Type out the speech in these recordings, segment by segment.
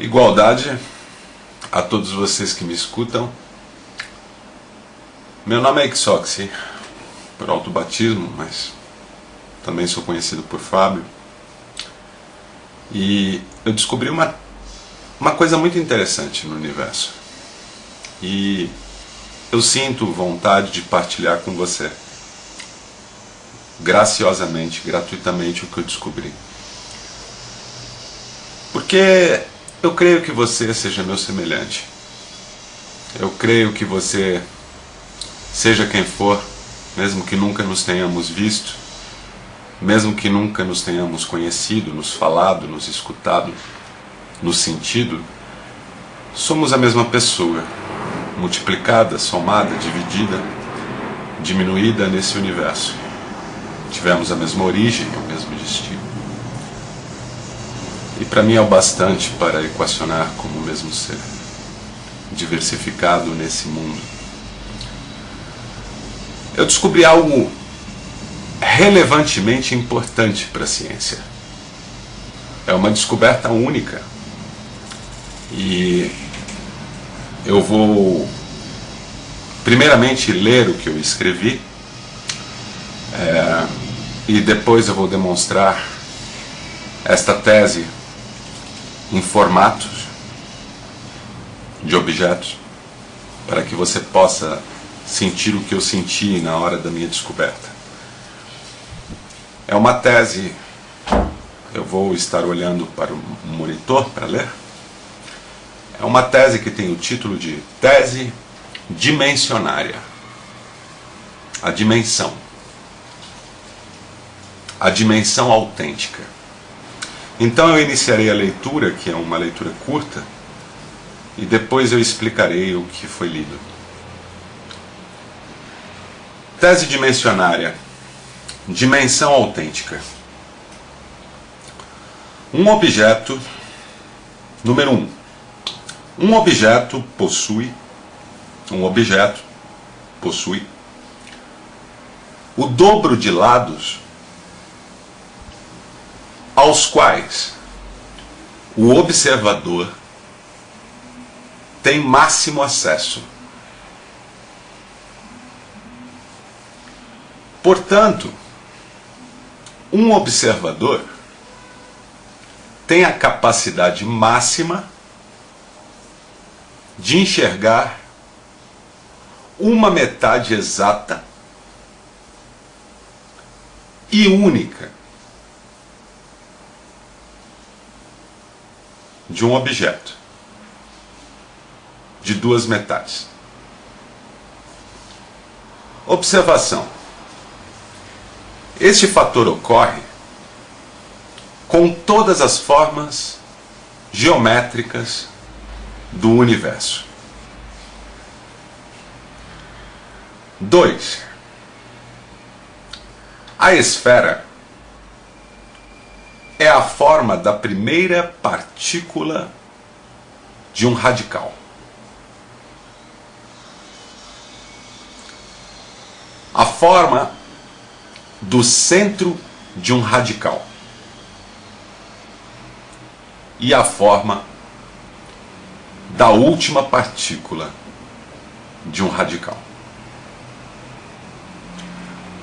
Igualdade a todos vocês que me escutam. Meu nome é Ixoxi, por autobatismo, mas também sou conhecido por Fábio. E eu descobri uma, uma coisa muito interessante no universo. E eu sinto vontade de partilhar com você, graciosamente, gratuitamente, o que eu descobri. Porque eu creio que você seja meu semelhante. Eu creio que você, seja quem for, mesmo que nunca nos tenhamos visto, mesmo que nunca nos tenhamos conhecido, nos falado, nos escutado, nos sentido, somos a mesma pessoa, multiplicada, somada, dividida, diminuída nesse universo. Tivemos a mesma origem, o mesmo destino. Para mim é o bastante para equacionar como o mesmo ser, diversificado nesse mundo. Eu descobri algo relevantemente importante para a ciência. É uma descoberta única. E eu vou, primeiramente, ler o que eu escrevi, é, e depois eu vou demonstrar esta tese em formatos de objetos para que você possa sentir o que eu senti na hora da minha descoberta. É uma tese, eu vou estar olhando para o monitor para ler. É uma tese que tem o título de Tese Dimensionária. A dimensão. A dimensão autêntica. Então eu iniciarei a leitura, que é uma leitura curta, e depois eu explicarei o que foi lido. Tese dimensionária. Dimensão autêntica. Um objeto, número um. Um objeto possui, um objeto possui o dobro de lados aos quais o observador tem máximo acesso. Portanto, um observador tem a capacidade máxima de enxergar uma metade exata e única de um objeto de duas metades. Observação. Este fator ocorre com todas as formas geométricas do universo. 2. A esfera é a forma da primeira partícula de um radical. A forma do centro de um radical. E a forma da última partícula de um radical.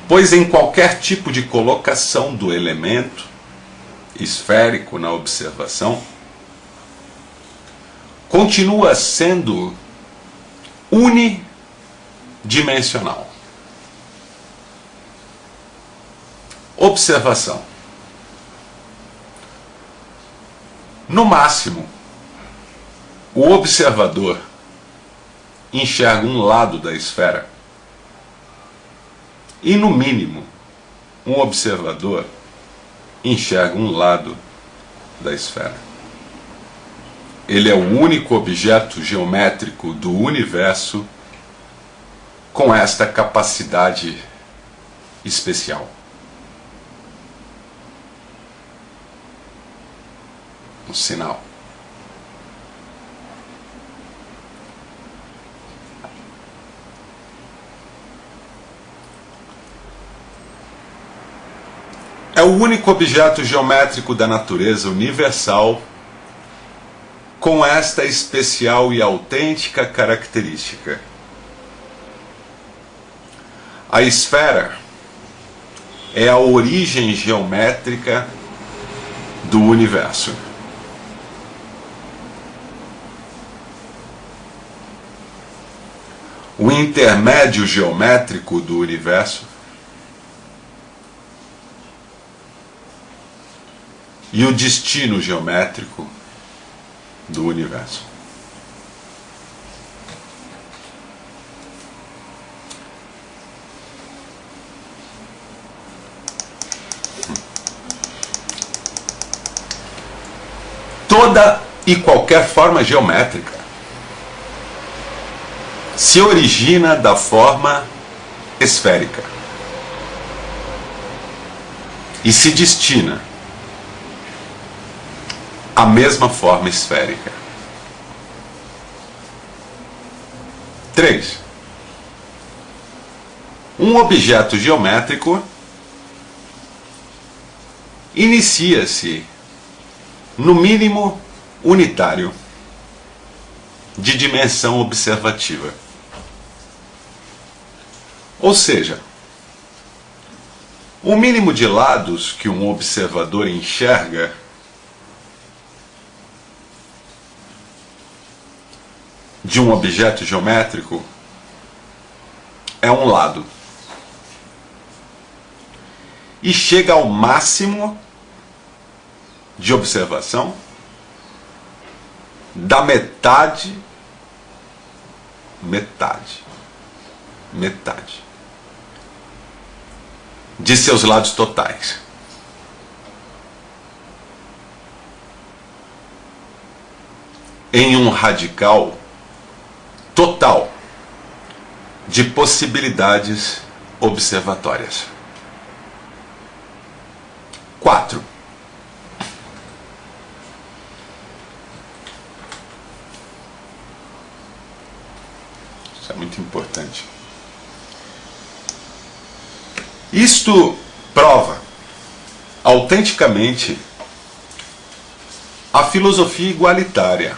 Pois em qualquer tipo de colocação do elemento esférico na observação, continua sendo unidimensional. Observação. No máximo, o observador enxerga um lado da esfera. E no mínimo, um observador enxerga um lado da esfera. Ele é o único objeto geométrico do universo com esta capacidade especial. Um sinal. É o único objeto geométrico da natureza universal com esta especial e autêntica característica. A esfera é a origem geométrica do universo. O intermédio geométrico do universo e o destino geométrico do universo. Toda e qualquer forma geométrica se origina da forma esférica e se destina à mesma forma esférica. 3. Um objeto geométrico inicia-se, no mínimo, unitário, de dimensão observativa. Ou seja, o mínimo de lados que um observador enxerga de um objeto geométrico é um lado. E chega ao máximo de observação da metade metade metade de seus lados totais. Em um radical total de possibilidades observatórias. 4. Isso é muito importante. Isto prova autenticamente a filosofia igualitária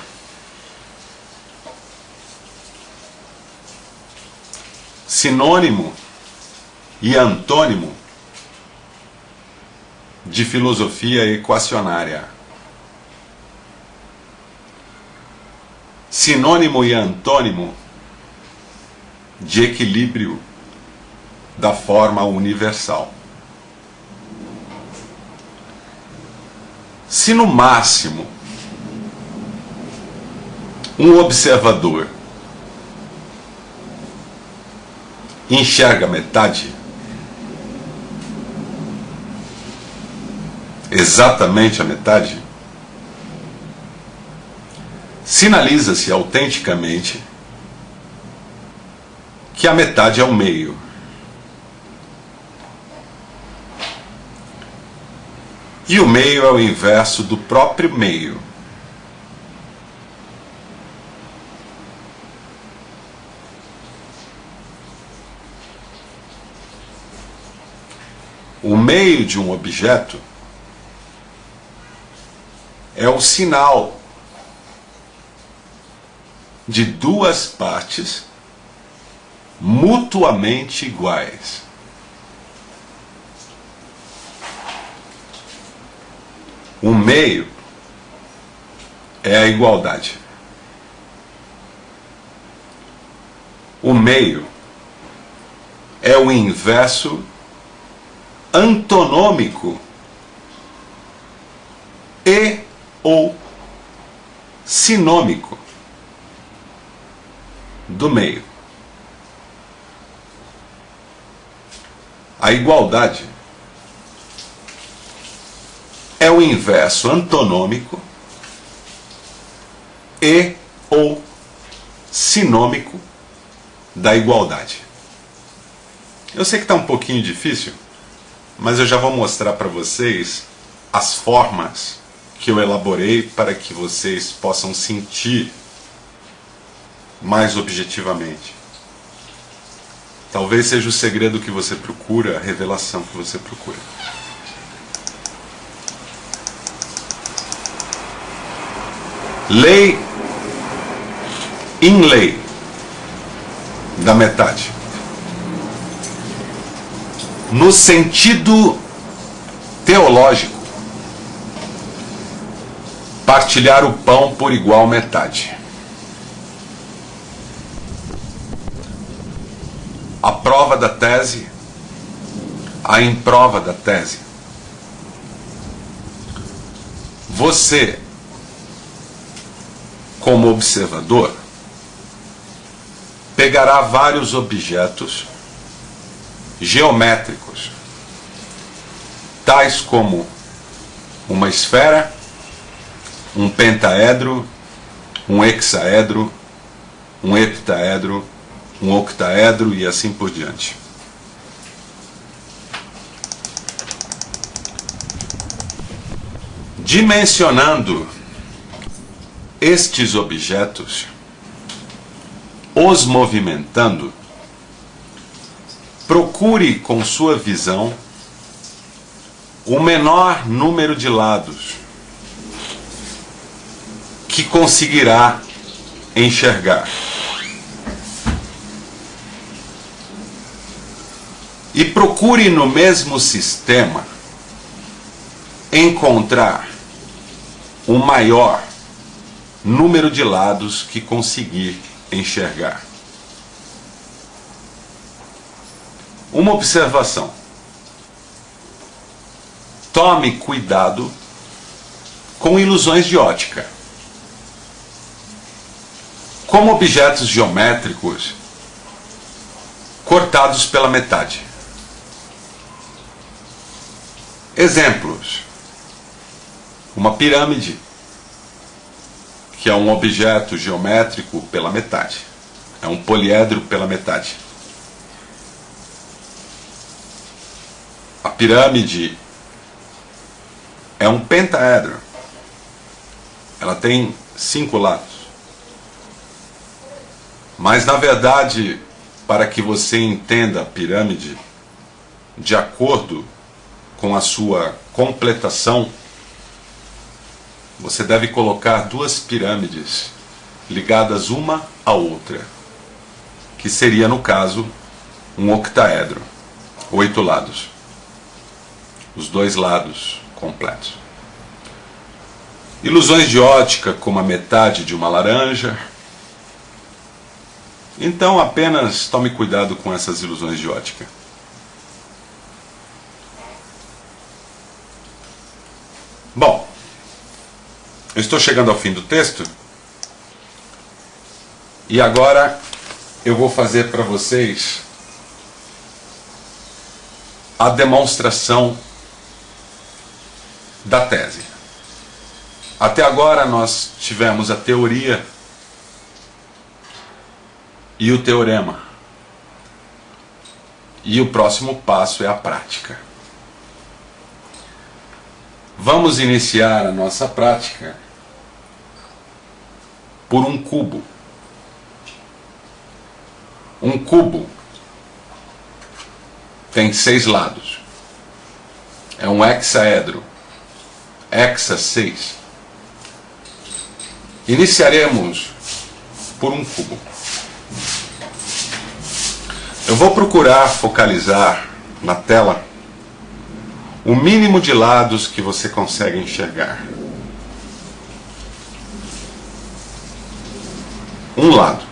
sinônimo e antônimo de filosofia equacionária. Sinônimo e antônimo de equilíbrio da forma universal. Se no máximo um observador enxerga metade? Exatamente a metade? Sinaliza-se autenticamente que a metade é o meio. E o meio é o inverso do próprio meio. O meio de um objeto é o sinal de duas partes mutuamente iguais. O meio é a igualdade. O meio é o inverso antonômico e ou sinômico do meio. A igualdade é o inverso antonômico e ou sinômico da igualdade. Eu sei que está um pouquinho difícil, mas eu já vou mostrar para vocês as formas que eu elaborei para que vocês possam sentir mais objetivamente. Talvez seja o segredo que você procura, a revelação que você procura. Lei in lei da metade. No sentido teológico, partilhar o pão por igual metade. A prova da tese, a improva da tese. Você, como observador, pegará vários objetos geométricos, tais como uma esfera, um pentaedro, um hexaedro, um heptaedro, um octaedro e assim por diante. Dimensionando estes objetos, os movimentando, procure com sua visão o menor número de lados que conseguirá enxergar. E procure no mesmo sistema encontrar o maior número de lados que conseguir enxergar. Uma observação. Tome cuidado com ilusões de ótica. Como objetos geométricos cortados pela metade. Exemplos: uma pirâmide que é um objeto geométrico pela metade. É um poliedro pela metade. Pirâmide é um pentaedro. Ela tem cinco lados. Mas na verdade, para que você entenda a pirâmide de acordo com a sua completação você deve colocar duas pirâmides ligadas uma à outra, que seria, no caso, um octaedro, oito lados, os dois lados completos. Ilusões de ótica como a metade de uma laranja. Então apenas tome cuidado com essas ilusões de ótica. Bom, eu estou chegando ao fim do texto. E agora eu vou fazer para vocês a demonstração da tese. Até agora nós tivemos a teoria e o teorema. E o próximo passo é a prática. Vamos iniciar a nossa prática por um cubo. Um cubo tem seis lados. É um hexaedro. Hexa 6. Iniciaremos por um cubo. Eu vou procurar focalizar na tela o mínimo de lados que você consegue enxergar. um lado.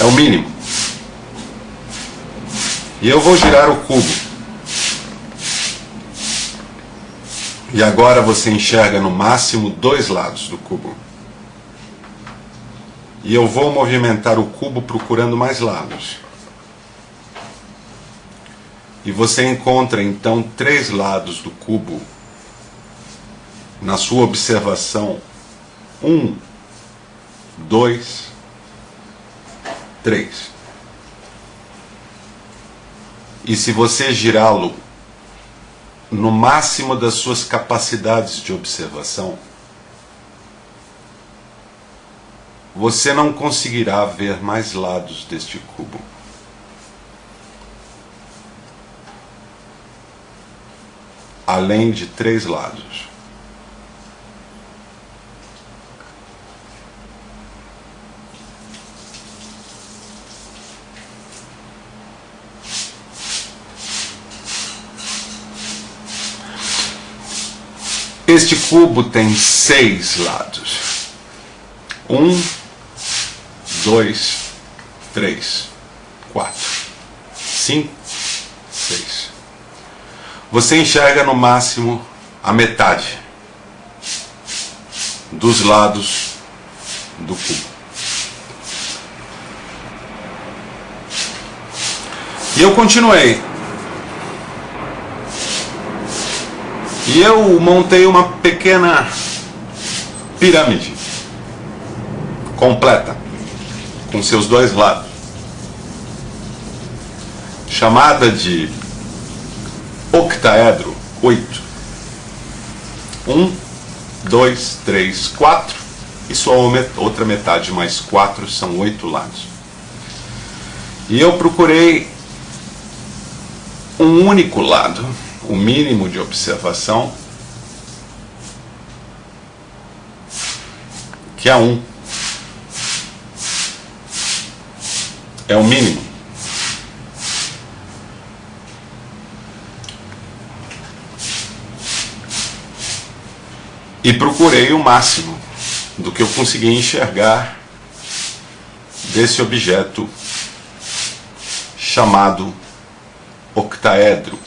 É o mínimo. E eu vou girar o cubo. E agora você enxerga no máximo dois lados do cubo. E eu vou movimentar o cubo procurando mais lados. E você encontra então três lados do cubo na sua observação um, dois, três. E se você girá-lo no máximo das suas capacidades de observação, você não conseguirá ver mais lados deste cubo. Além de três lados. Este cubo tem seis lados. Um, dois, três, quatro, cinco, seis. Você enxerga no máximo a metade dos lados do cubo. E eu continuei. E eu montei uma pequena pirâmide. Completa, com seus dois lados, chamada de octaedro 8. Um, dois, três, quatro, e sua outra metade mais quatro são oito lados. E eu procurei um único lado, o mínimo de observação, que é um. É o mínimo. E procurei o máximo do que eu consegui enxergar desse objeto chamado octaedro.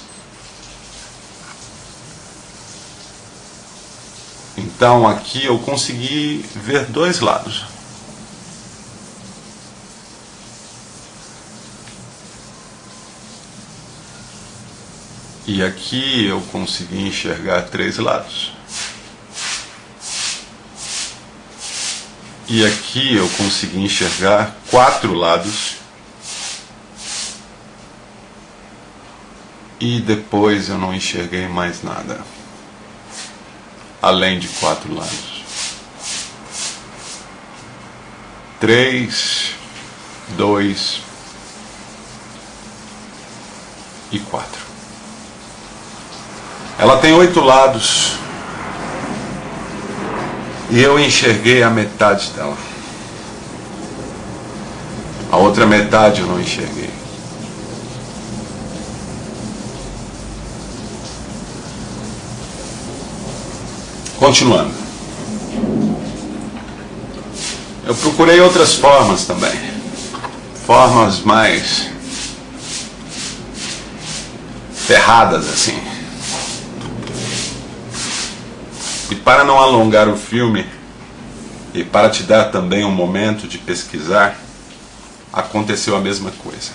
Então aqui eu consegui ver dois lados. E aqui eu consegui enxergar três lados. E aqui eu consegui enxergar quatro lados. E depois eu não enxerguei mais nada. Além de quatro lados. Três, dois e quatro. Ela tem oito lados. E eu enxerguei a metade dela. A outra metade eu não enxerguei. Continuando. Eu procurei outras formas também. Formas mais ferradas assim. E para não alongar o filme e para te dar também um momento de pesquisar, aconteceu a mesma coisa.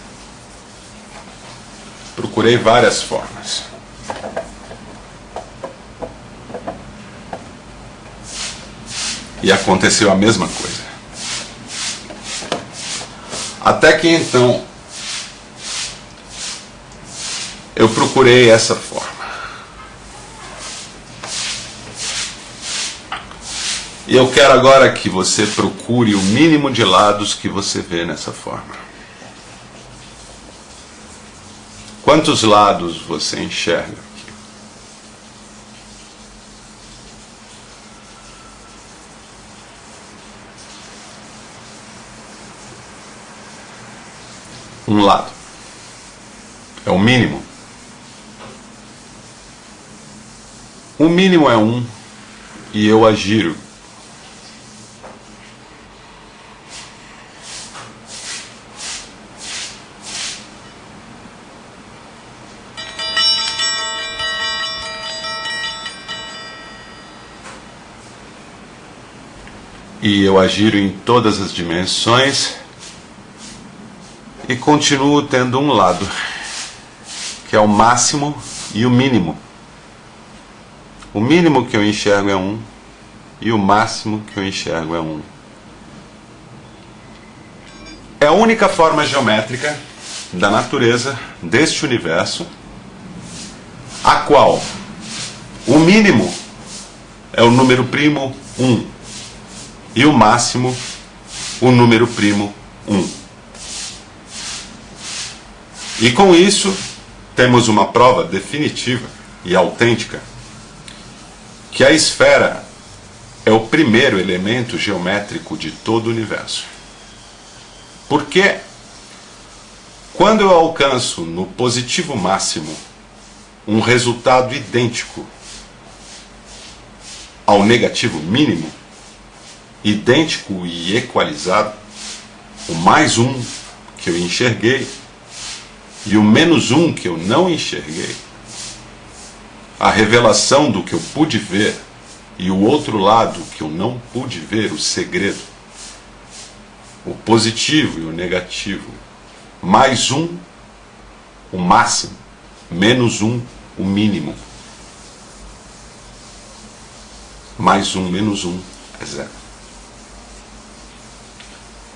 Procurei várias formas. E aconteceu a mesma coisa. Até que então eu procurei essa forma. E eu quero agora que você procure o mínimo de lados que você vê nessa forma. Quantos lados você enxerga? Um lado. É o mínimo. O mínimo é um e eu agiro. E eu agiro em todas as dimensões e continuo tendo um lado, que é o máximo e o mínimo. O mínimo que eu enxergo é um e o máximo que eu enxergo é um. É a única forma geométrica da natureza deste universo a qual o mínimo é o número primo 1 e o máximo o número primo 1. E com isso, temos uma prova definitiva e autêntica que a esfera é o primeiro elemento geométrico de todo o universo. Porque quando eu alcanço no positivo máximo um resultado idêntico ao negativo mínimo, idêntico e equalizado, o mais um que eu enxerguei e o menos um que eu não enxerguei, a revelação do que eu pude ver e o outro lado que eu não pude ver, o segredo, o positivo e o negativo, mais um, o máximo, menos um, o mínimo. Mais um, menos um, é zero.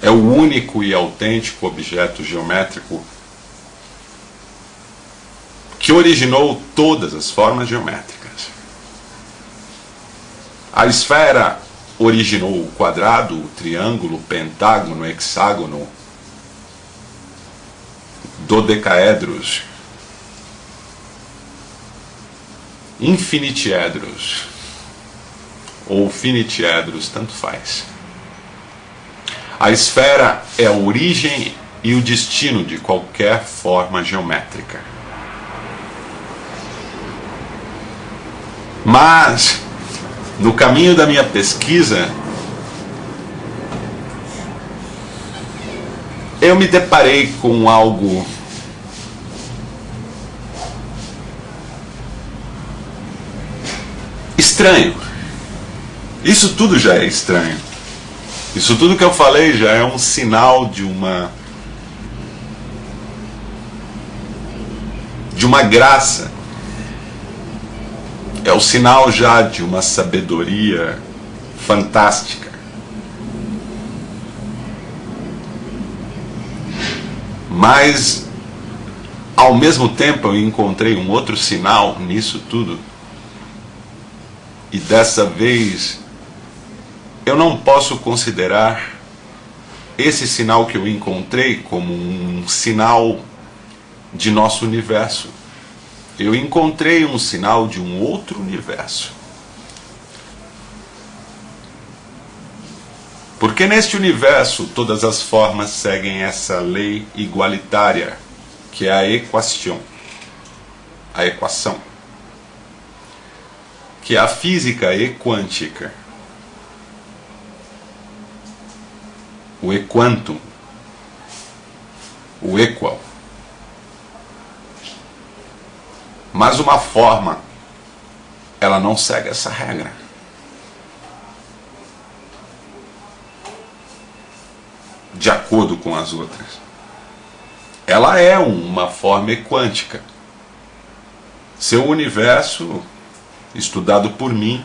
É o único e autêntico objeto geométrico que originou todas as formas geométricas. A esfera originou o quadrado, o triângulo, o pentágono, o hexágono, dodecaedros, infinitiedros ou finitiedros, tanto faz. A esfera é a origem e o destino de qualquer forma geométrica. Mas, no caminho da minha pesquisa, eu me deparei com algo estranho. Isso tudo já é estranho. Isso tudo que eu falei já é um sinal de uma de uma graça. É o sinal já de uma sabedoria fantástica. Mas ao mesmo tempo eu encontrei um outro sinal nisso tudo. E dessa vez eu não posso considerar esse sinal que eu encontrei como um sinal de nosso universo. Eu encontrei um sinal de um outro universo. Porque neste universo todas as formas seguem essa lei igualitária, que é a equação, a equação, que é a física e quântica. O equantum, o equal. Mas uma forma, ela não segue essa regra. De acordo com as outras. Ela é uma forma quântica. Seu universo, estudado por mim,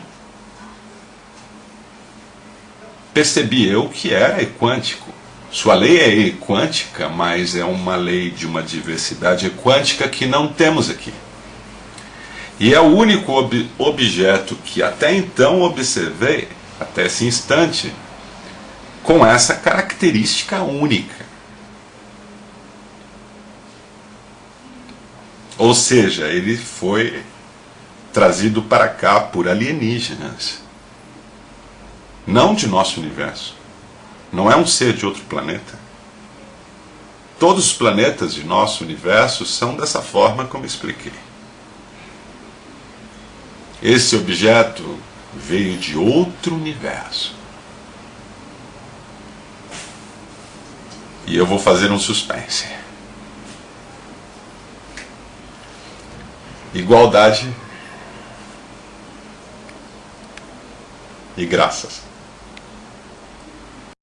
percebi eu que era equântico. Sua lei é equântica, mas é uma lei de uma diversidade quântica que não temos aqui. E é o único ob objeto que até então observei, até esse instante, com essa característica única. Ou seja, ele foi trazido para cá por alienígenas. Não de nosso universo. Não é um ser de outro planeta. Todos os planetas de nosso universo são dessa forma como expliquei. Esse objeto veio de outro universo. E eu vou fazer um suspense. Igualdade e graças.